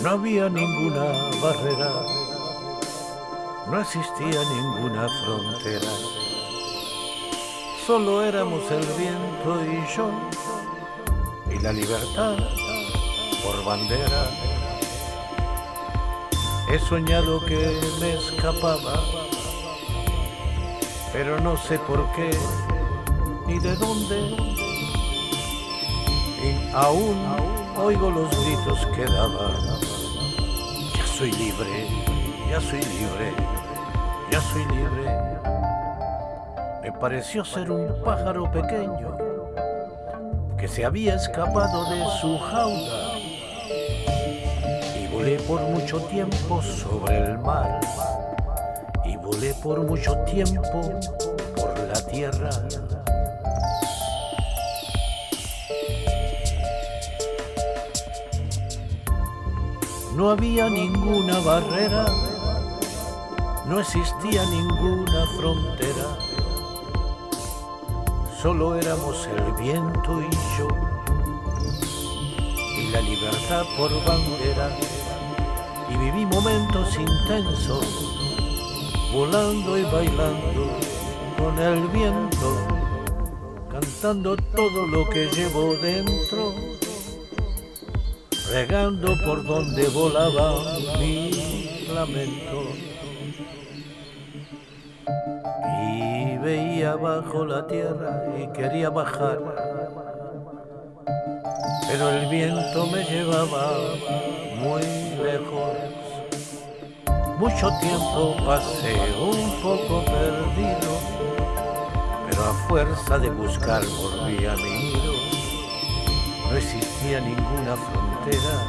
No había ninguna barrera, no existía ninguna frontera. Solo éramos el viento y yo, y la libertad por bandera. He soñado que me escapaba, pero no sé por qué ni de dónde y aún oigo los gritos que daba. Ya soy libre, ya soy libre, ya soy libre. Me pareció ser un pájaro pequeño que se había escapado de su jaula volé por mucho tiempo sobre el mar y volé por mucho tiempo por la tierra. No había ninguna barrera, no existía ninguna frontera, solo éramos el viento y yo, y la libertad por bandera. Y viví momentos intensos, volando y bailando con el viento, cantando todo lo que llevo dentro, regando por donde volaba mi lamento. Y veía bajo la tierra y quería bajar, pero el viento me llevaba muy lejos. Mucho tiempo pasé un poco perdido, pero a fuerza de buscar volví a mi nido. No existía ninguna frontera.